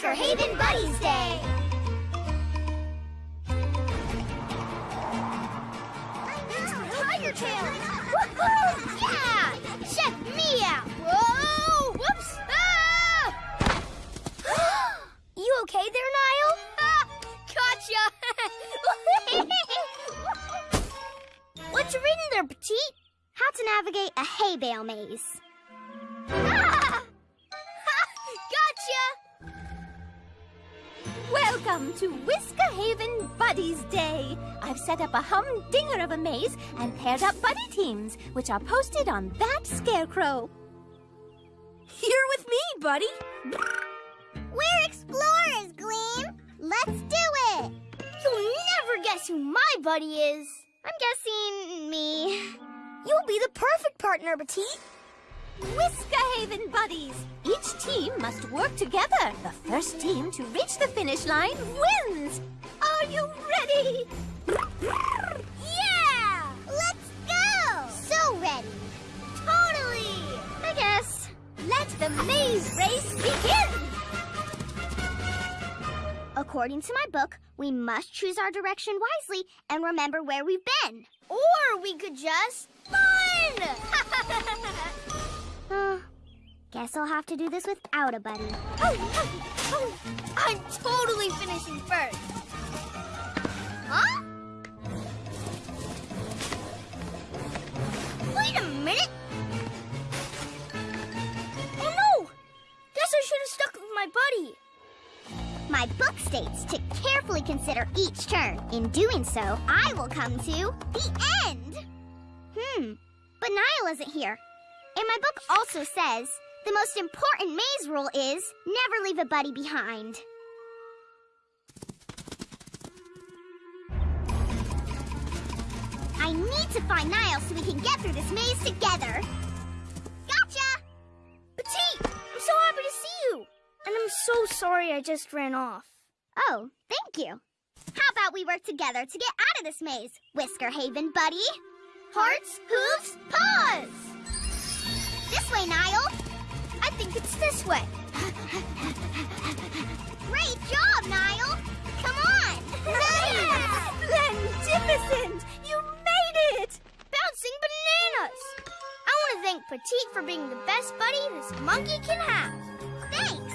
Whisker Haven Buddies Day! Tiger Tail! Woohoo! Yeah! Check me out! Whoa! Whoops! Ah! you okay there, Niall? Ah, gotcha! What's written there, Petite? How to navigate a hay bale maze. Welcome to Whisker Haven Buddies Day. I've set up a humdinger of a maze and paired up buddy teams, which are posted on that scarecrow. Here with me, buddy. We're explorers, Gleam. Let's do it. You'll never guess who my buddy is. I'm guessing me. You'll be the perfect partner, Petite. Whisker Haven Buddies. Each team must work together. The first team to reach the finish line wins. Are you ready? Yeah! Let's go! So ready. Totally. I guess. Let the maze race begin. According to my book, we must choose our direction wisely and remember where we've been. Or we could just run! uh, guess I'll have to do this without a buddy. Oh, oh, oh. I'm totally finishing first. Huh? Wait a minute! Oh no! Guess I should have stuck with my buddy. My book states to carefully consider each turn. In doing so, I will come to the end. Hmm, but Niall isn't here. And my book also says the most important maze rule is never leave a buddy behind. I need to find Niall so we can get through this maze together. Gotcha! Petite, I'm so happy to see you. And I'm so sorry I just ran off. Oh, thank you. How about we work together to get out of this maze, Whisker Haven buddy? Hearts, hooves, paws! This way, Niall. I think it's this way. Great job, Niall. Come on. Nice! Splendidicent! You made it! Bouncing bananas! I want to thank Petite for being the best buddy this monkey can have. Thanks!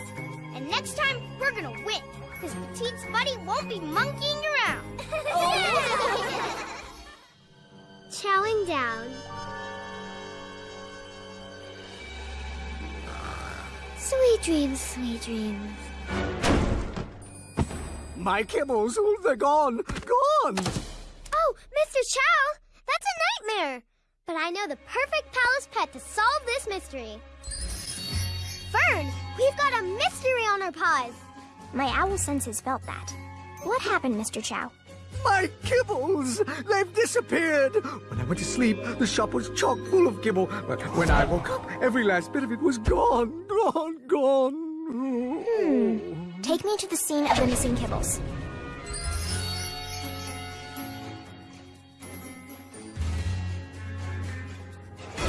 And next time, we're gonna win, because Petite's buddy won't be monkeying around. Chowing down. Sweet dreams, sweet dreams. My kibbles, oh, they're gone, gone! Oh, Mr. Chow, that's a nightmare. But I know the perfect palace pet to solve this mystery. Fern, we've got a mystery on our paws. My owl senses felt that. What happened, Mr. Chow? My kibbles! They've disappeared! When I went to sleep, the shop was chock full of kibble. But when I woke up, every last bit of it was gone, gone, gone. Hmm. Take me to the scene of the missing kibbles.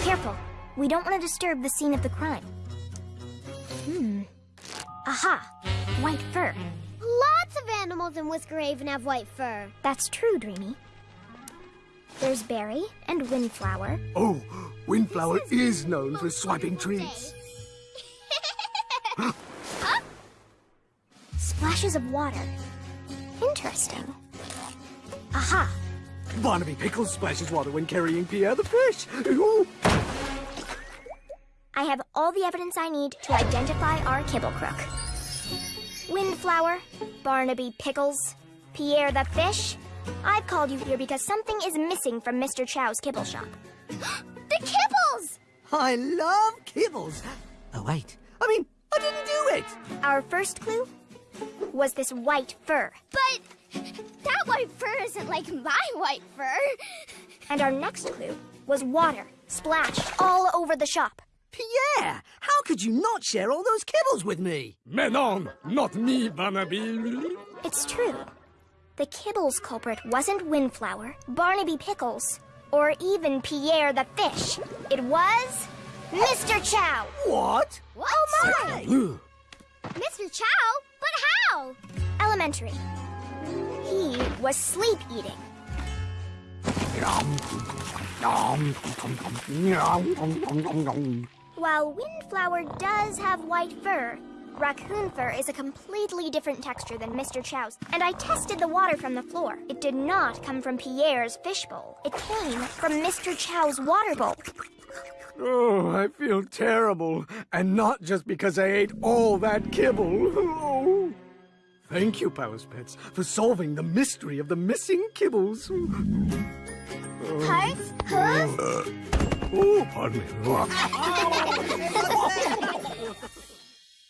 Careful. We don't want to disturb the scene of the crime. Hmm. Aha! White fur. Lots of animals in Whisker Haven have white fur. That's true, Dreamy. There's Berry and Windflower. Oh, Windflower is known for swiping treats. Splashes of water. Interesting. Aha! Barnaby Pickles splashes water when carrying Pierre the fish. Ooh. I have all the evidence I need to identify our kibble crook. Windflower, Barnaby Pickles, Pierre the fish. I've called you here because something is missing from Mr. Chow's kibble shop. the kibbles! I love kibbles. Oh, wait. I mean, I didn't do it. Our first clue was this white fur. But that white fur isn't like my white fur. And our next clue was water splashed all over the shop. Pierre, how could you not share all those kibbles with me? Menon, not me, Barnaby. It's true. The kibbles culprit wasn't Windflower, Barnaby Pickles, or even Pierre the fish. It was Mr. Chow. What? What? Oh my! Mr. Chow? But How? Elementary. He was sleep eating. While Windflower does have white fur, raccoon fur is a completely different texture than Mr. Chow's, and I tested the water from the floor. It did not come from Pierre's fishbowl. It came from Mr. Chow's water bowl. Oh, I feel terrible. And not just because I ate all that kibble. Oh. Thank you, Palace Pets, for solving the mystery of the missing kibbles. Hearts? Hooves? Oh. Oh, pardon me.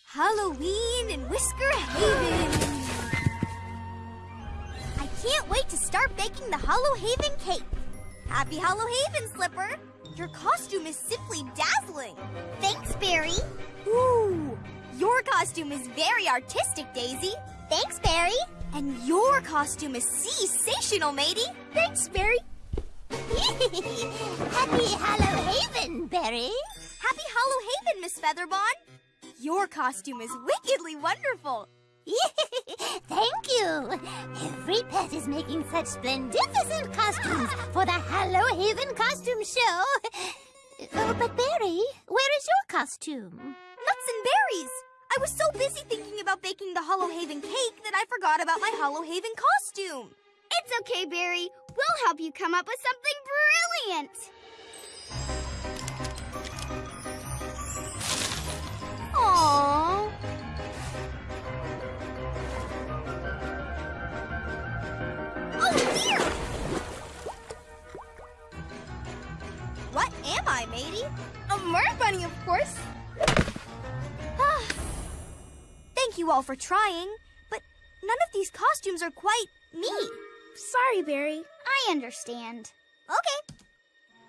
Halloween in Whisker Haven. I can't wait to start baking the Hollow Haven cake. Happy Hollow Haven, Slipper. Your costume is simply dazzling. Thanks, Berry. Ooh, your costume is very artistic, Daisy. Thanks, Berry. And your costume is sensational, matey. Thanks, Berry. Happy Hollow Haven, Berry. Happy Hollow Haven, Miss Featherbon. Your costume is wickedly wonderful. Thank you. Every pet is making such splendificent costumes for the Hollow Haven costume show. Oh, but Berry, where is your costume? Nuts and berries. I was so busy thinking about baking the Hollow Haven cake that I forgot about my Hollow Haven costume. It's okay, Berry. We'll help you come up with something brilliant. Aww. Oh dear! What am I, matey? A mermaid bunny, of course. Ah. Thank you all for trying, but none of these costumes are quite me. Sorry, Berry. I understand. Okay.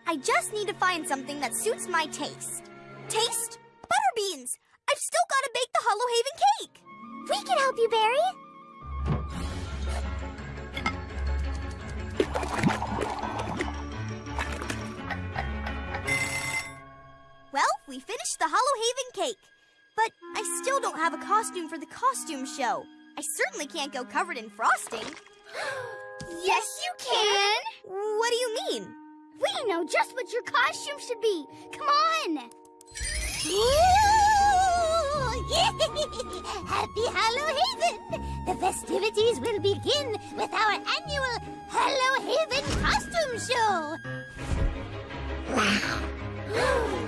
I just need to find something that suits my taste. Taste? Butterbeans! I've still got to bake the Hollow Haven cake! We can help you, Berry. Well, we finished the Hollow Haven cake. But I still don't have a costume for the costume show. I certainly can't go covered in frosting. Yes, you can. What do you mean? We know just what your costume should be. Come on. Happy Hollow Haven! The festivities will begin with our annual Hollow Haven costume show. Ooh.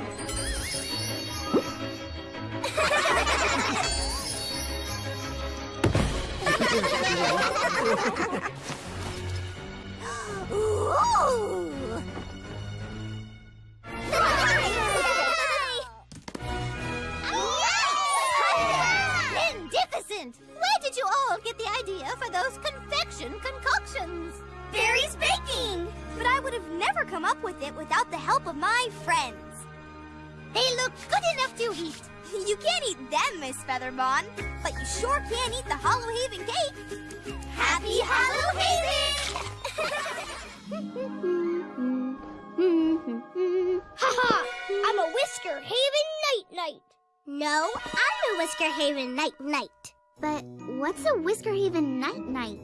Where did you all get the idea for those confection concoctions? Berry's baking! But I would have never come up with it without the help of my friends. They look good enough to eat. You can't eat them, Miss Featherbon, but you sure can eat the Hollow Haven cake. Happy Hollow Haven! I'm Whisker Haven Night Knight. But what's a Whisker Haven Night Knight?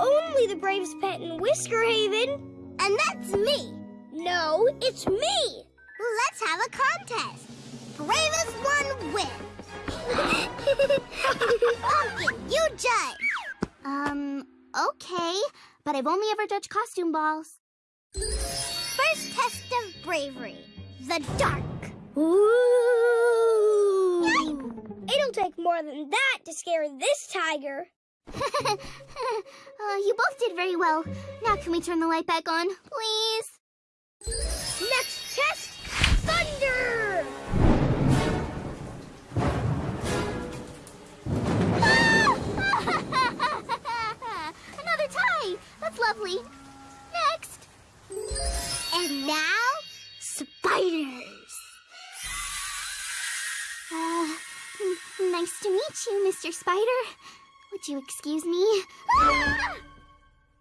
Only the bravest pet in Whisker Haven. And that's me. No, it's me. Let's have a contest. Bravest one wins. Pumpkin, you judge. Um, okay. But I've only ever judged costume balls. First test of bravery. The dark. Ooh. It'll take more than that to scare this tiger. uh, you both did very well. Now can we turn the light back on, please? Next test, Mr. Spider. Would you excuse me? Ah!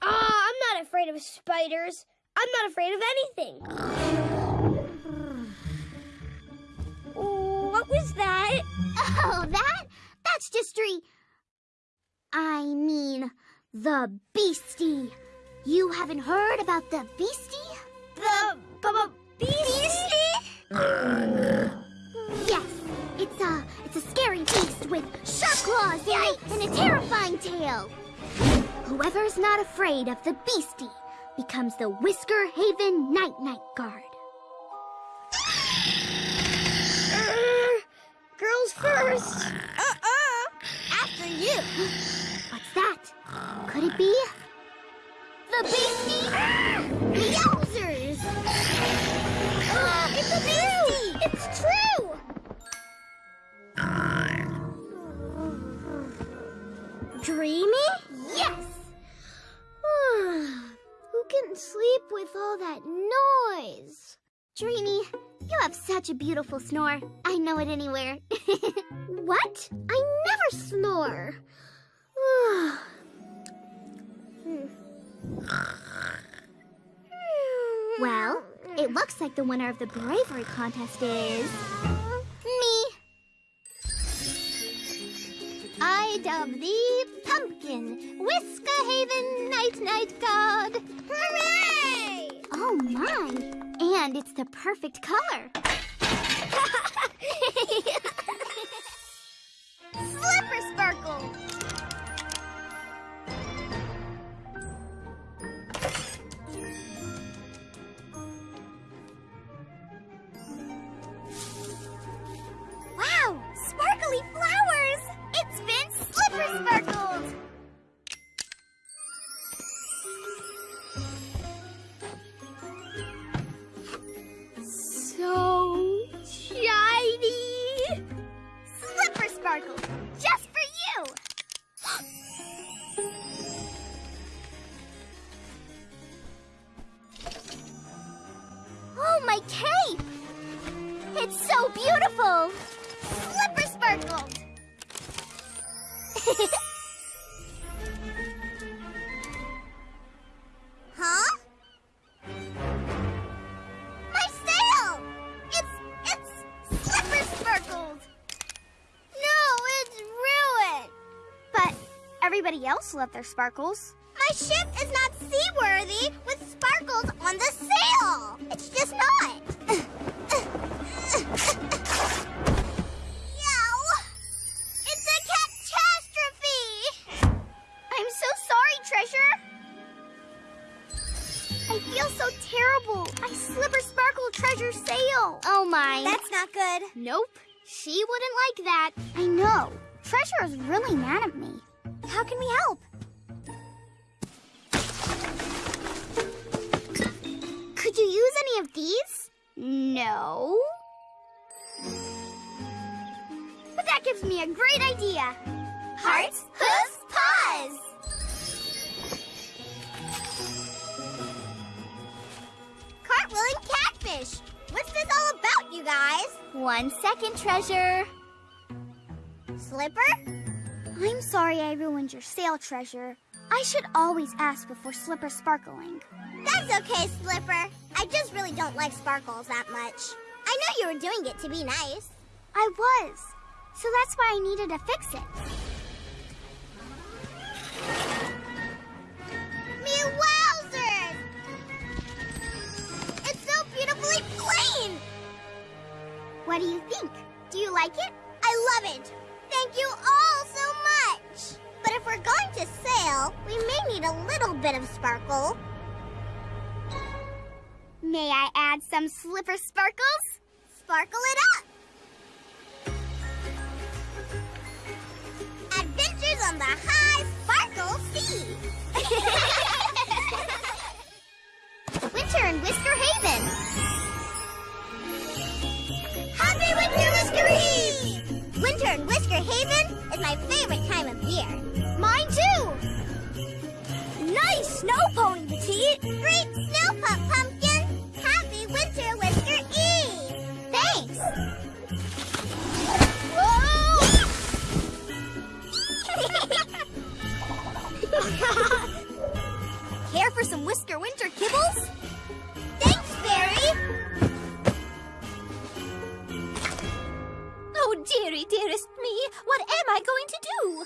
I'm not afraid of spiders. I'm not afraid of anything. What was that? Oh, that? That's just re... I mean, the Beastie. You haven't heard about the Beastie? The beastie? Yes, it's a it's a scary beast with sharp claws Yikes. and a terrifying tail. Whoever's not afraid of the Beastie becomes the Whisker Haven Night Night Guard. girls first. Uh-uh. After you. What's that? Could it be the Beastie? Yowzers! Uh, it's a Beastie! Dreamy, you have such a beautiful snore. I know it anywhere. what? I never snore. well, it looks like the winner of the bravery contest is. me. I dub thee Pumpkin, Whisker Haven Night Night God. Hooray! Oh my! And it's the perfect color. Sparkle! Everybody else their sparkles. My ship is not seaworthy with sparkles on the sail. It's just not. Yow! It's a catastrophe. I'm so sorry, Treasure. I feel so terrible. I slipper sparkle treasure sail. Oh my. That's not good. Nope. She wouldn't like that. I know. Treasure is really mad at me. How can we help? Could you use any of these? No. But that gives me a great idea. Hearts, hooves, paws. Cartwheeling catfish. What's this all about, you guys? One second, Treasure. Slipper? I'm sorry I ruined your sail, Treasure. I should always ask before slipper sparkling. That's okay, Slipper. I just really don't like sparkles that much. I know you were doing it to be nice. I was. So that's why I needed to fix it. Add some slipper sparkles? Sparkle it up! Adventures on the high sparkle sea! Winter in Whisker Haven. Happy Winter Whisker Eve! Winter in Whisker Haven is my favorite time of year. Mine too. Nice snow pony, Petite! Great dearest me, what am I going to do?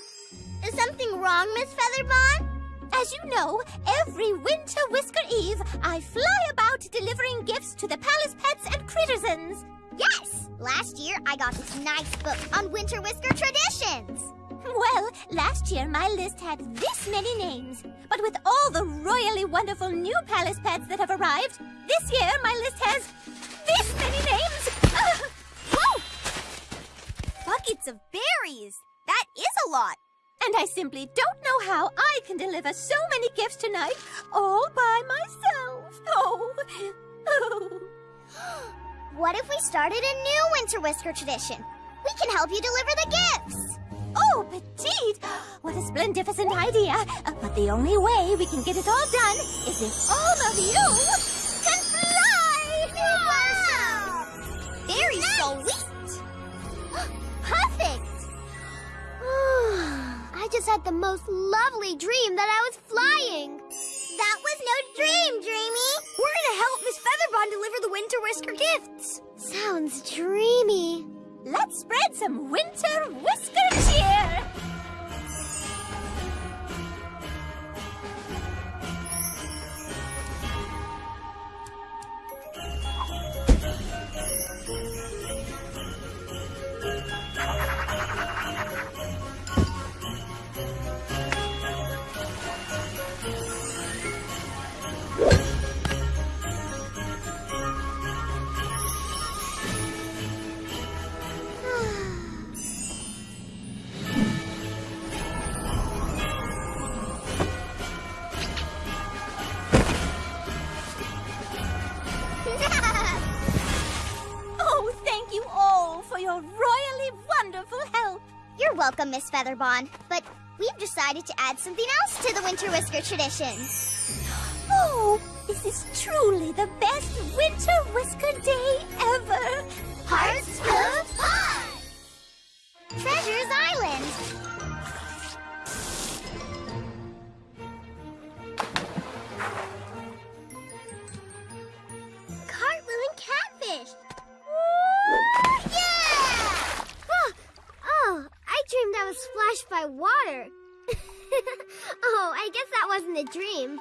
Is something wrong? Miss Featherbon? As you know, every Winter Whisker Eve, I fly about delivering gifts to the palace pets and crittersons. Yes! Last year, I got this nice book on Winter Whisker traditions. Well, last year my list had this many names. But with all the royally wonderful new palace pets that have arrived, this year my list has this many names. Whoa! Buckets of berries. That is a lot. And I simply don't know how I can deliver so many gifts tonight all by myself. Oh, oh. What if we started a new Winter Whisker tradition? We can help you deliver the gifts. Oh, Petite! What a splendificent idea! Uh, but the only way we can get it all done is if all of you just had the most lovely dream that I was flying. That was no dream, Dreamy. We're gonna help Miss Featherbon deliver the Winter Whisker gifts. Sounds dreamy. Let's spread some winter whisker cheer! You're welcome, Miss Featherbon. But we've decided to add something else to the Winter Whisker tradition. Oh, this is truly the best winter whisker day ever! Hearts of Paws! Treasures Island! Splashed by water. oh, I guess that wasn't a dream.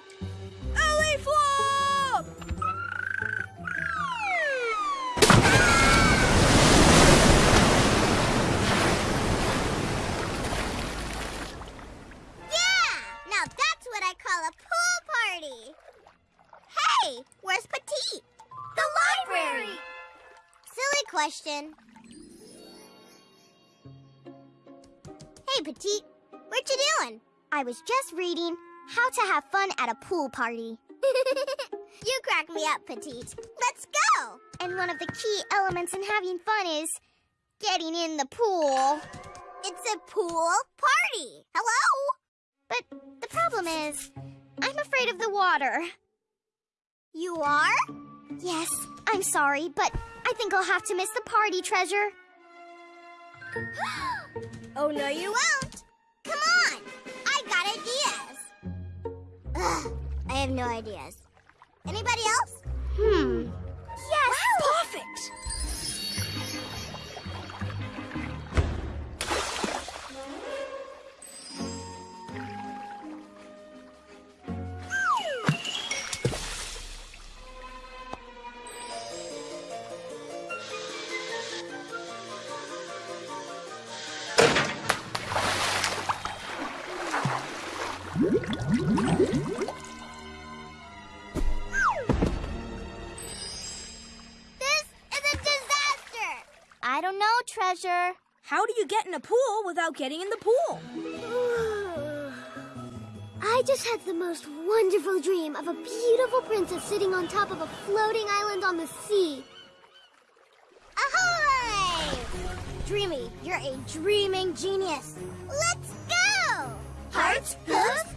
I was just reading How to Have Fun at a Pool Party. you crack me up, Petite. Let's go! And one of the key elements in having fun is getting in the pool. It's a pool party. Hello? But the problem is, I'm afraid of the water. You are? Yes, I'm sorry, but I think I'll have to miss the party, Treasure. Oh, no, you won't. Come on. I have no ideas. Anybody else? Hmm. You get in a pool without getting in the pool? I just had the most wonderful dream of a beautiful princess sitting on top of a floating island on the sea. Ahoy! Dreamy, you're a dreaming genius. Let's go! Hearts, hooves,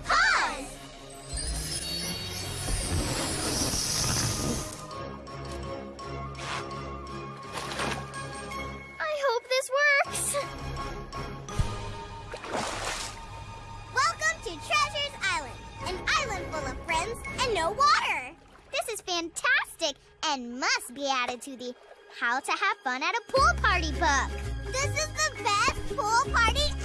no water. This is fantastic and must be added to the How to Have Fun at a Pool Party book. This is the best pool party